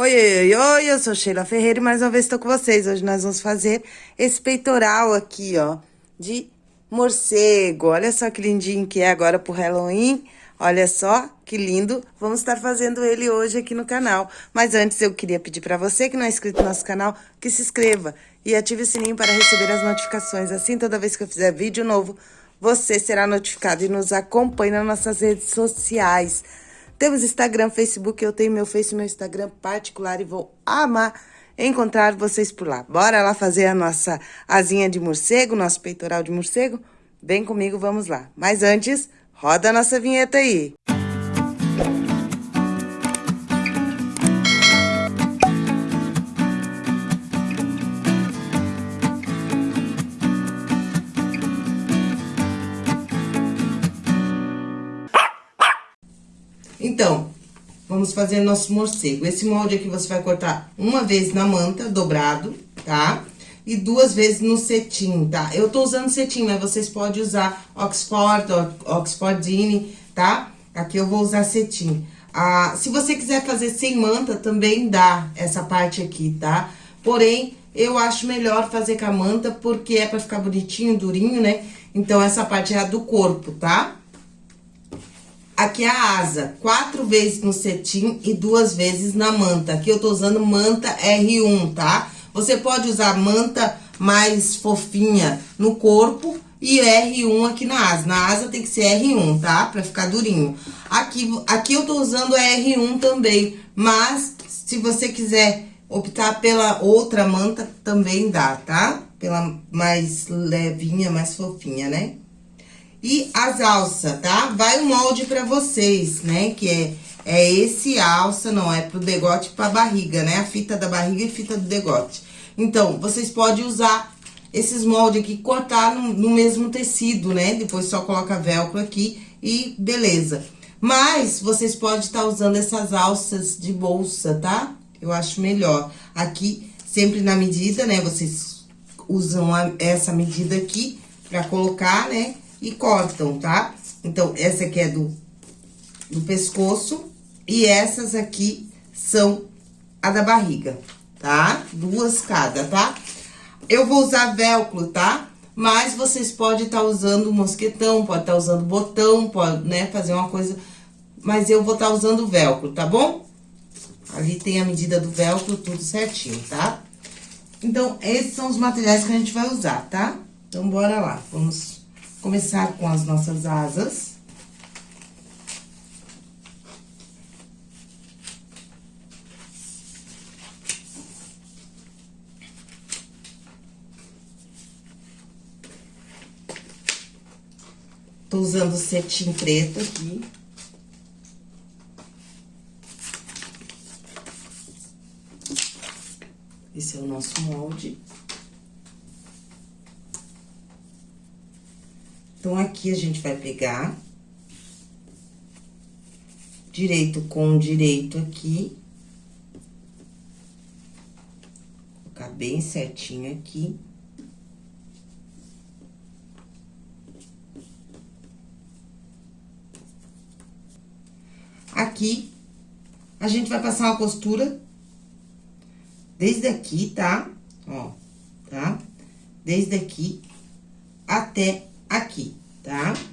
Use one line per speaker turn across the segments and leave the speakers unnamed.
Oi, oi, oi, eu sou Sheila Ferreira e mais uma vez estou com vocês. Hoje nós vamos fazer esse peitoral aqui, ó, de morcego. Olha só que lindinho que é agora pro Halloween. Olha só que lindo. Vamos estar fazendo ele hoje aqui no canal. Mas antes eu queria pedir para você que não é inscrito no nosso canal, que se inscreva e ative o sininho para receber as notificações. Assim, toda vez que eu fizer vídeo novo, você será notificado e nos acompanhe nas nossas redes sociais. Temos Instagram, Facebook, eu tenho meu Face, meu Instagram particular e vou amar encontrar vocês por lá. Bora lá fazer a nossa asinha de morcego, nosso peitoral de morcego? Vem comigo, vamos lá. Mas antes, roda a nossa vinheta aí. Então, vamos fazer nosso morcego. Esse molde aqui você vai cortar uma vez na manta, dobrado, tá? E duas vezes no cetim, tá? Eu tô usando cetim, mas vocês podem usar Oxford, Oxfordine, tá? Aqui eu vou usar cetim. Ah, se você quiser fazer sem manta, também dá essa parte aqui, tá? Porém, eu acho melhor fazer com a manta, porque é pra ficar bonitinho, durinho, né? Então, essa parte é a do corpo, tá? Aqui é a asa, quatro vezes no cetim e duas vezes na manta. Aqui eu tô usando manta R1, tá? Você pode usar manta mais fofinha no corpo e R1 aqui na asa. Na asa tem que ser R1, tá? Pra ficar durinho. Aqui, aqui eu tô usando R1 também, mas se você quiser optar pela outra manta, também dá, tá? Pela mais levinha, mais fofinha, né? E as alças, tá? Vai o molde pra vocês, né? Que é, é esse alça, não é pro degote pra barriga, né? A fita da barriga e fita do degote. Então, vocês podem usar esses moldes aqui, cortar no, no mesmo tecido, né? Depois só coloca velcro aqui e beleza. Mas, vocês podem estar tá usando essas alças de bolsa, tá? Eu acho melhor. Aqui, sempre na medida, né? Vocês usam a, essa medida aqui pra colocar, né? E cortam, tá? Então, essa aqui é do, do pescoço e essas aqui são a da barriga, tá? Duas cada, tá? Eu vou usar velcro, tá? Mas vocês podem estar tá usando mosquetão, pode estar tá usando botão, pode, né, fazer uma coisa... Mas eu vou estar tá usando velcro, tá bom? Ali tem a medida do velcro, tudo certinho, tá? Então, esses são os materiais que a gente vai usar, tá? Então, bora lá, vamos começar com as nossas asas. Tô usando cetim preto aqui. Esse é o nosso molde. Então, aqui a gente vai pegar direito com direito aqui. Colocar bem certinho aqui. Aqui, a gente vai passar uma costura desde aqui, tá? Ó, tá? Desde aqui até aqui, tá?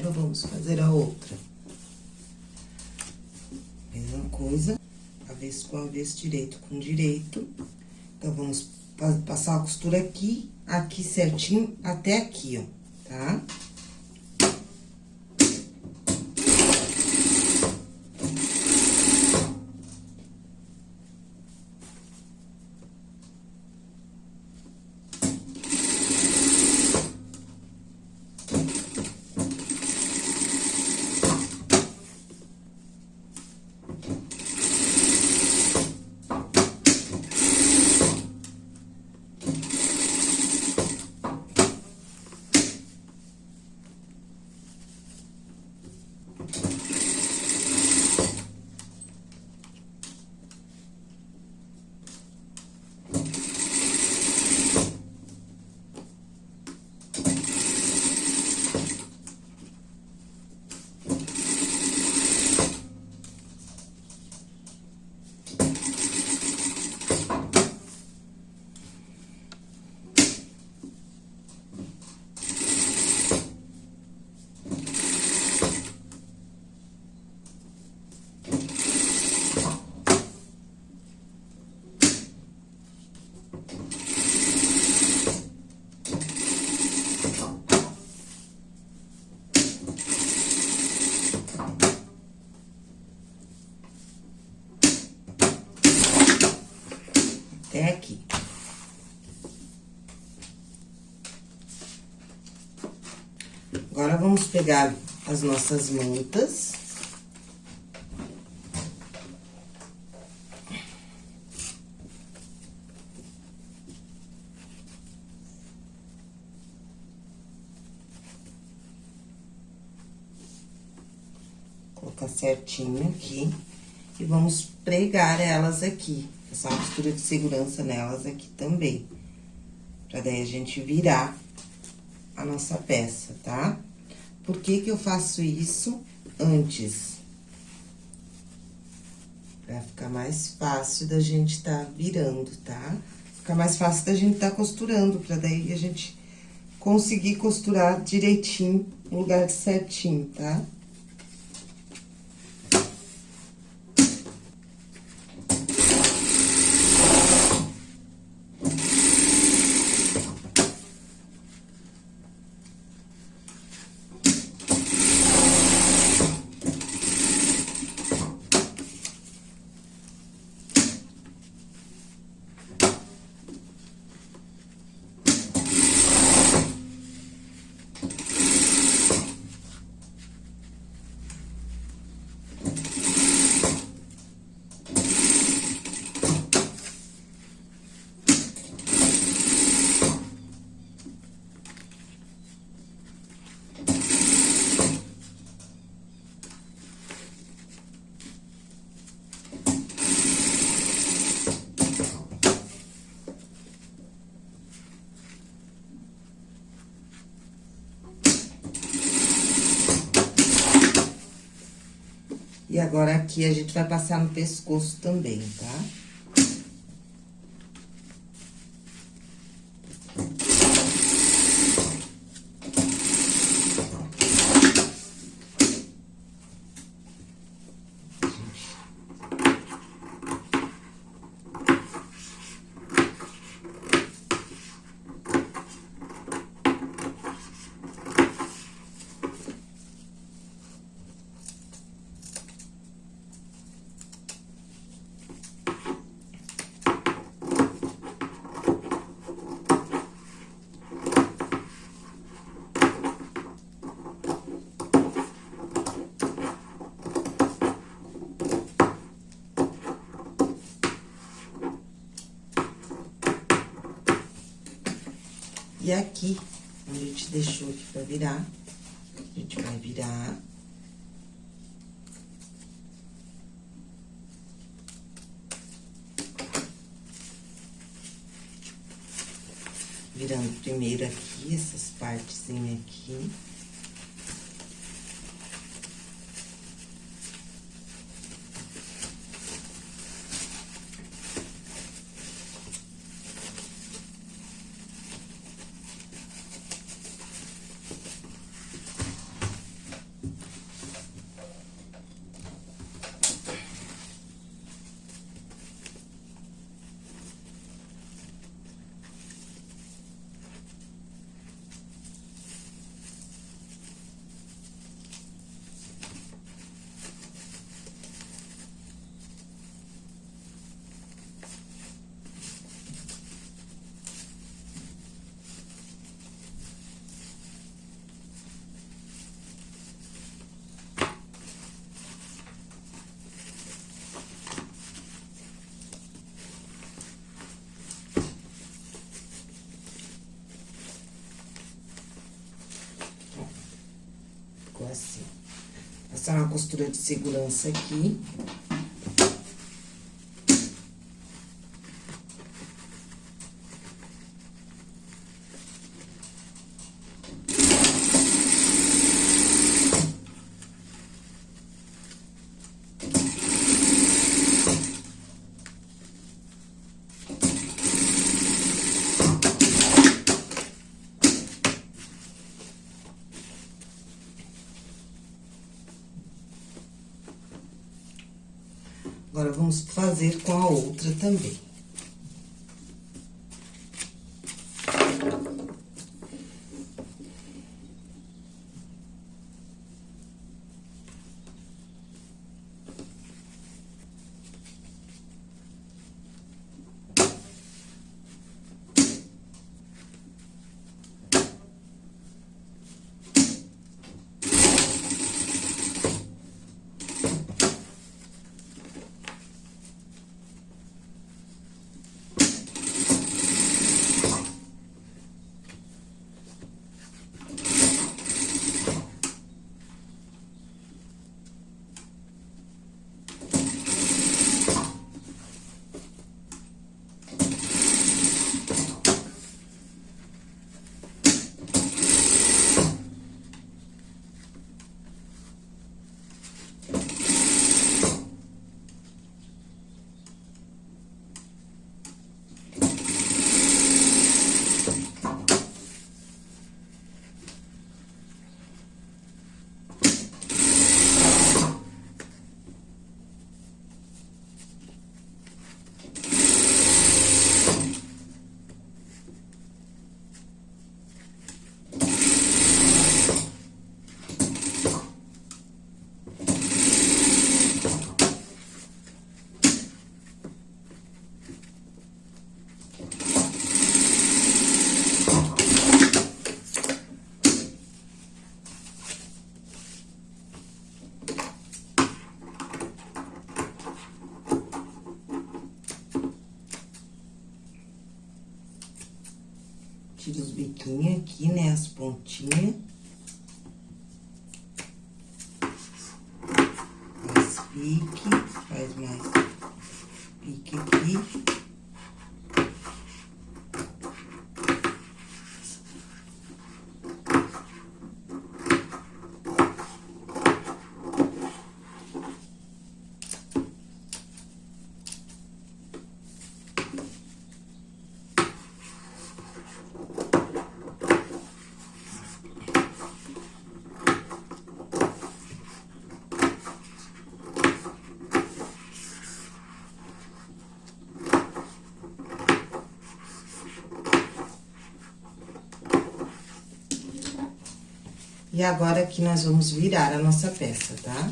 Vamos fazer a outra. Mesma coisa, avesso com avesso, direito com direito. Então, vamos passar a costura aqui, aqui certinho, até aqui, ó, tá? Tá? até aqui. Agora, vamos pegar as nossas mantas. Colocar certinho aqui. E vamos pregar elas aqui. Uma costura de segurança nelas aqui também. Pra daí a gente virar a nossa peça, tá? Por que que eu faço isso antes? Pra ficar mais fácil da gente tá virando, tá? Ficar mais fácil da gente tá costurando, pra daí a gente conseguir costurar direitinho, no lugar certinho, tá? Tá? Agora, aqui, a gente vai passar no pescoço também, tá? E aqui, onde a gente deixou aqui pra virar, a gente vai virar. Virando primeiro aqui, essas partezinhas aqui. ficou assim. Passar uma costura de segurança aqui. Agora, vamos fazer com a outra também. Aqui, né, as pontinhas. Faz pique, faz mais pique aqui. E agora, aqui, nós vamos virar a nossa peça, tá?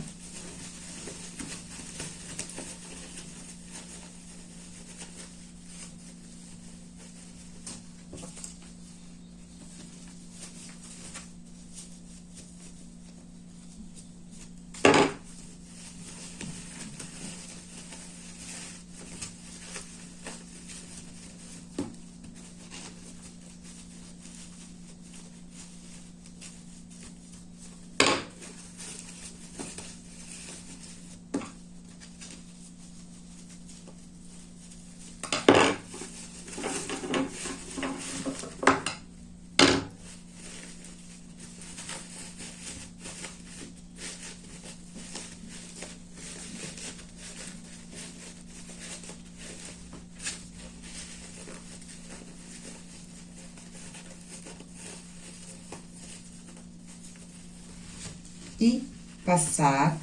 E passar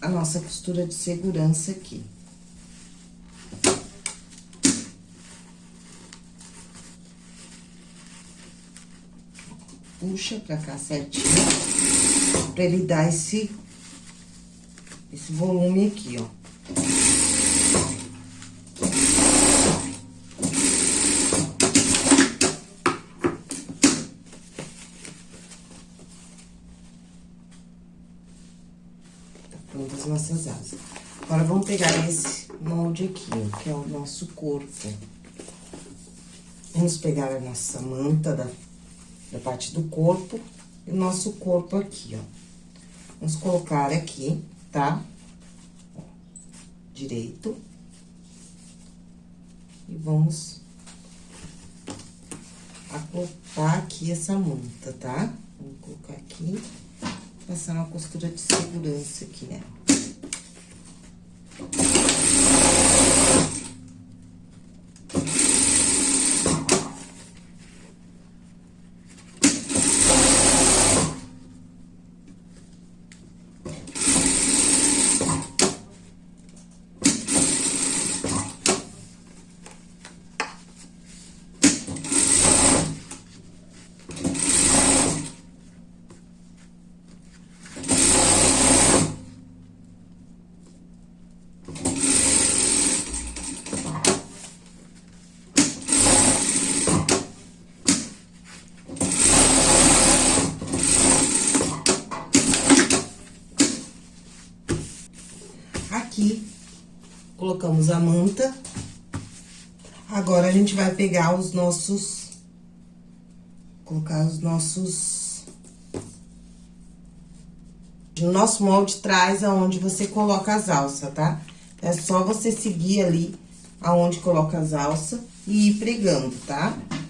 a nossa costura de segurança aqui. Puxa pra cá certinho, pra ele dar esse, esse volume aqui, ó. as nossas asas. Agora, vamos pegar esse molde aqui, ó, que é o nosso corpo. Vamos pegar a nossa manta da, da parte do corpo o nosso corpo aqui, ó. Vamos colocar aqui, tá? Direito. E vamos acoplar aqui essa manta, tá? Vou colocar aqui, passar uma costura de segurança aqui nela. Aqui, colocamos a manta. Agora, a gente vai pegar os nossos... Colocar os nossos... O nosso molde traz aonde você coloca as alças, tá? É só você seguir ali aonde coloca as alças e ir pregando, tá? Tá?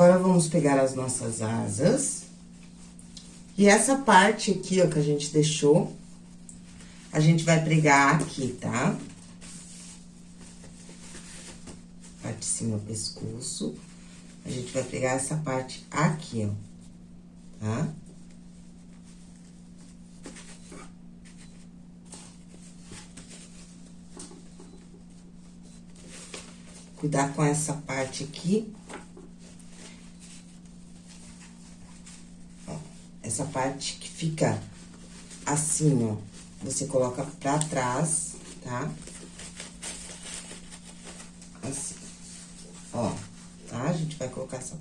Agora, vamos pegar as nossas asas. E essa parte aqui, ó, que a gente deixou, a gente vai pregar aqui, tá? Parte de cima, pescoço. A gente vai pregar essa parte aqui, ó, tá? Cuidar com essa parte aqui, essa parte que fica assim, ó, você coloca pra trás, tá? Assim, ó, tá? A gente vai colocar essa...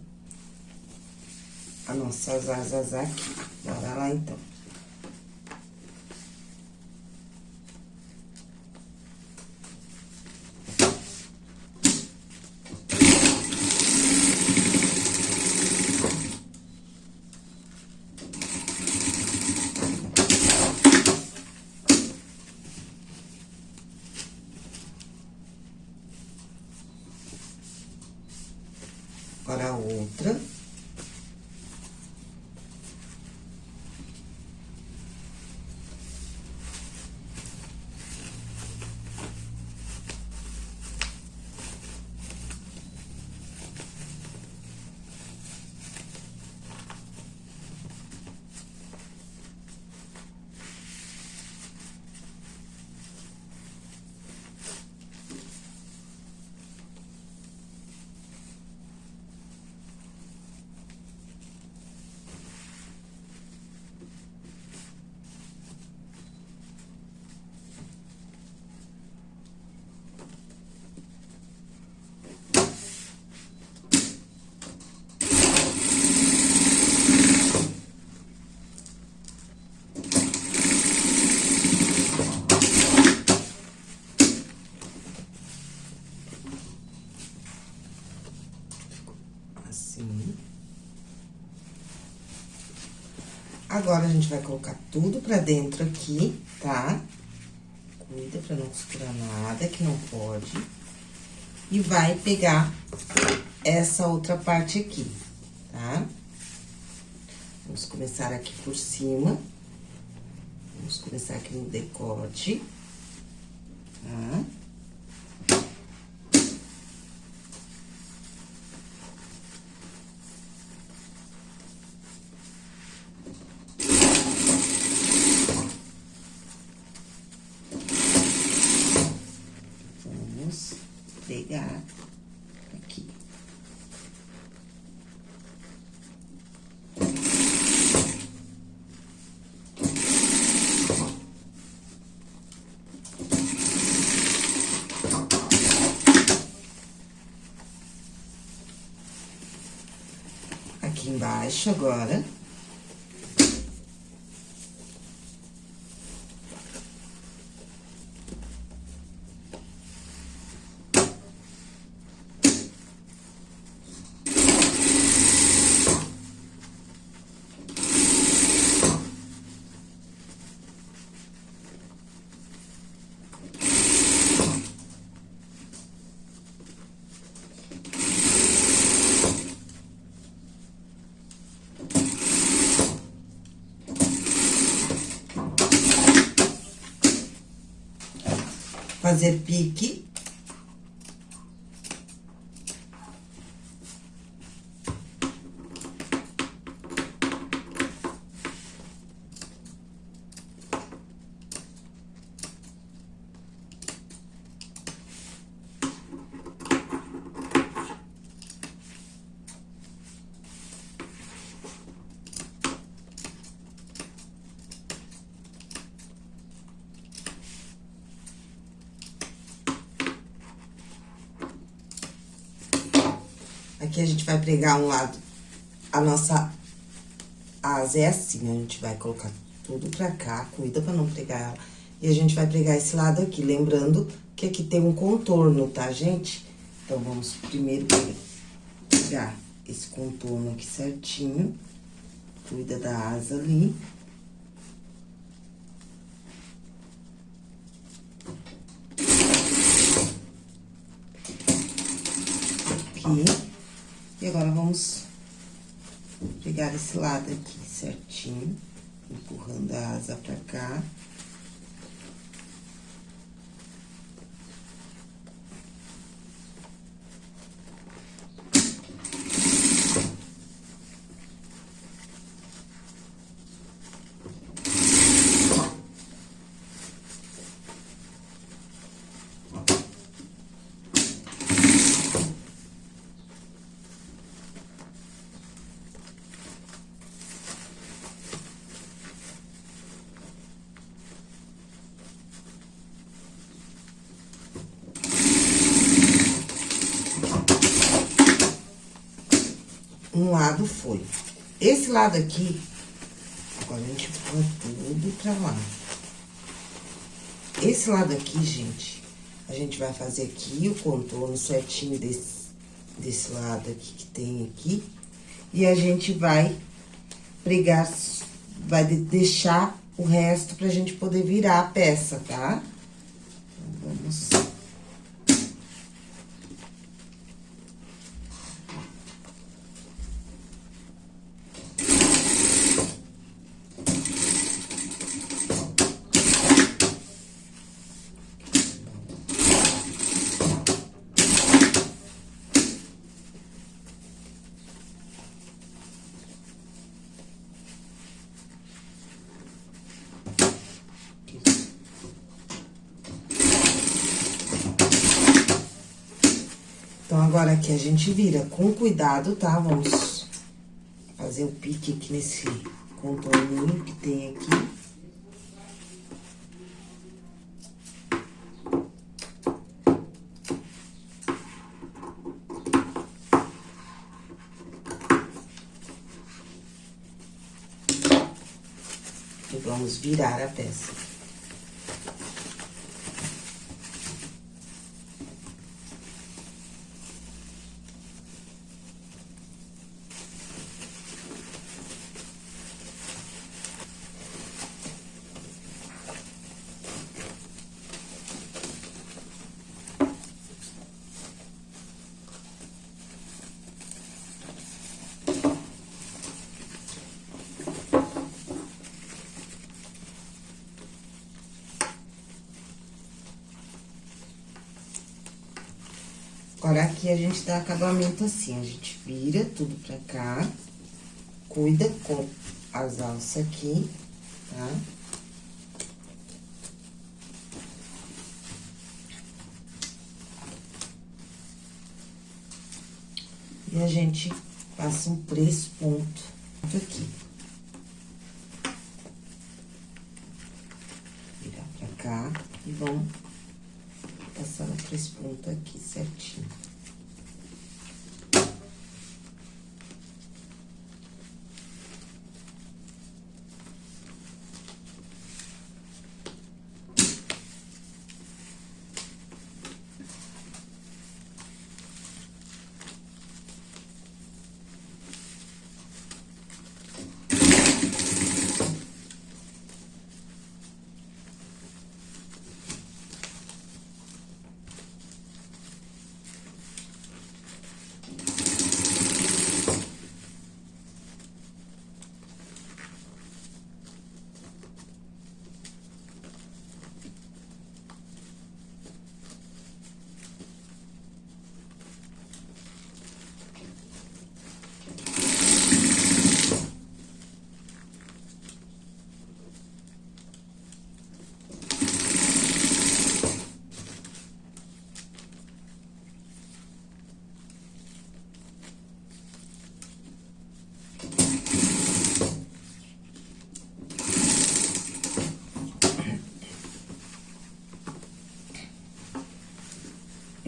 As nossas asas aqui. Bora lá, então. Agora, a outra. Agora, a gente vai colocar tudo pra dentro aqui, tá? Cuida pra não costurar nada que não pode. E vai pegar essa outra parte aqui, tá? Vamos começar aqui por cima. Vamos começar aqui no decote, tá? Embaixo agora. Fazer pique. Aqui a gente vai pregar um lado, a nossa asa é assim, a gente vai colocar tudo pra cá, cuida pra não pregar ela. E a gente vai pregar esse lado aqui, lembrando que aqui tem um contorno, tá, gente? Então, vamos primeiro pegar esse contorno aqui certinho, cuida da asa ali. Aqui. E agora, vamos pegar esse lado aqui certinho, empurrando a asa pra cá. Um lado foi. Esse lado aqui, agora a gente põe tudo pra lá. Esse lado aqui, gente, a gente vai fazer aqui o contorno certinho desse, desse lado aqui que tem aqui. E a gente vai pregar, vai deixar o resto pra gente poder virar a peça, tá? Então, vamos... agora aqui a gente vira com cuidado, tá? Vamos fazer o pique aqui nesse contorninho que tem aqui. E vamos virar a peça. Agora, aqui a gente dá acabamento assim, a gente vira tudo pra cá, cuida com as alças aqui, tá? E a gente passa um três pontos aqui. Virar pra cá e vamos passando três pontos aqui certinho.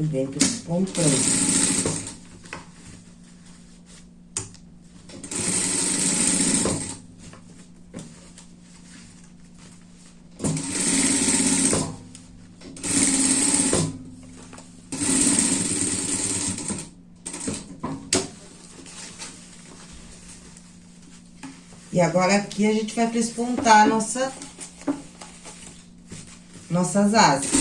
E vem comprando. E agora aqui a gente vai prespontar nossa, nossas asas.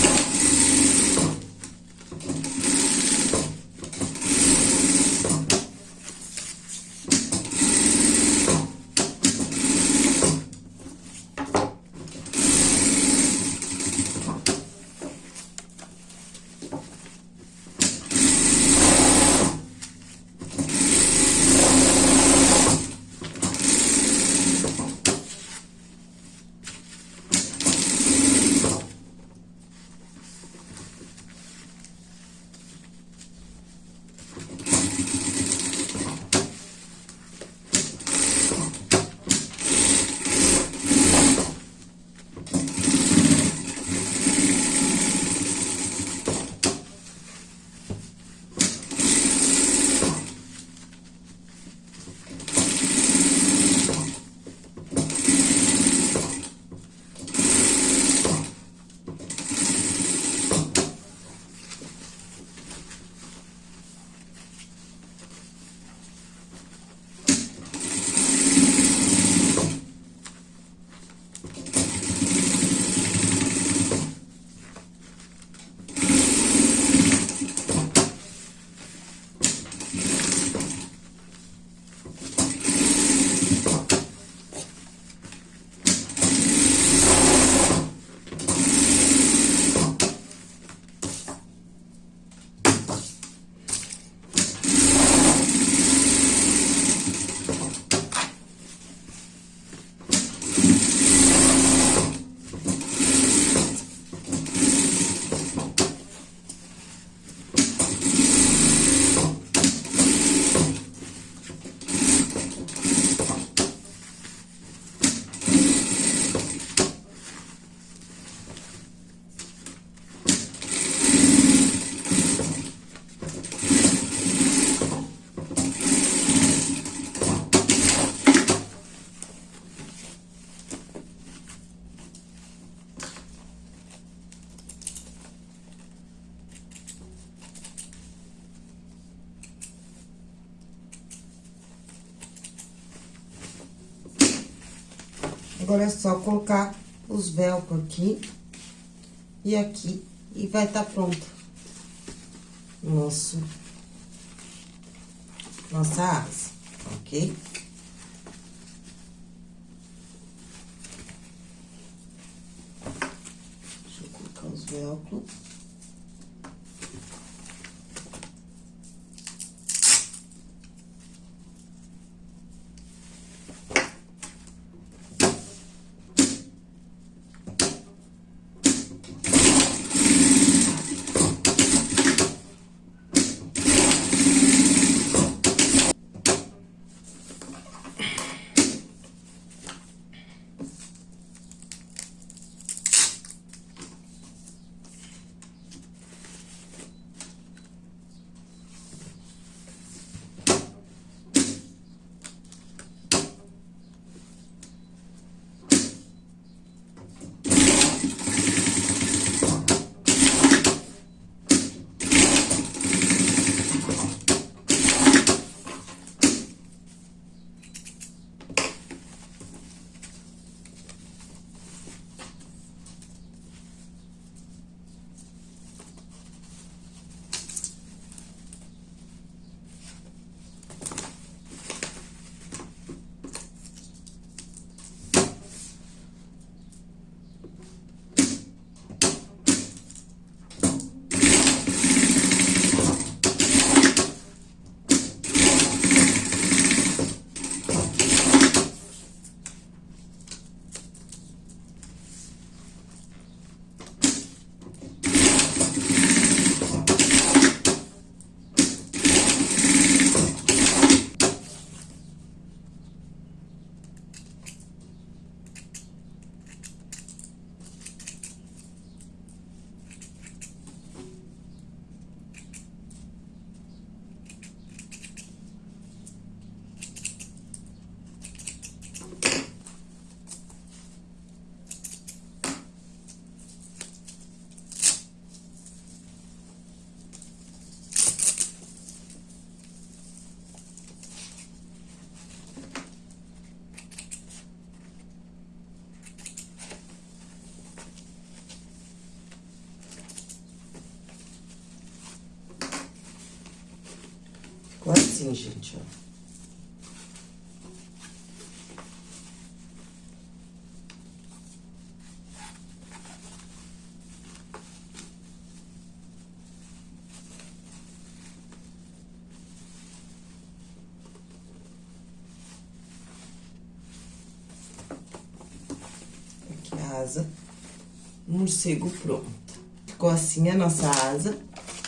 Agora é só colocar os velcro aqui e aqui e vai estar tá pronto nosso nossa asa, ok? Deixa eu colocar os velcro. Ficou assim, gente, ó. Aqui a asa, morcego pronto. Ficou assim a nossa asa.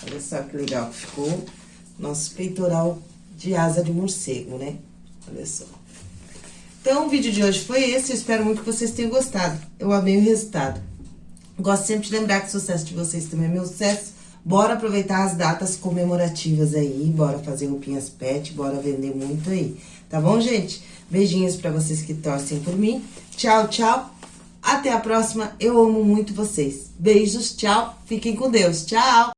Olha só que legal que ficou. Nosso peitoral de asa de morcego, né? Olha só. Então, o vídeo de hoje foi esse. Eu espero muito que vocês tenham gostado. Eu amei o resultado. Gosto sempre de lembrar que o sucesso de vocês também é meu sucesso. Bora aproveitar as datas comemorativas aí, bora fazer roupinhas pet, bora vender muito aí. Tá bom, gente? Beijinhos pra vocês que torcem por mim. Tchau, tchau. Até a próxima. Eu amo muito vocês. Beijos, tchau. Fiquem com Deus. Tchau.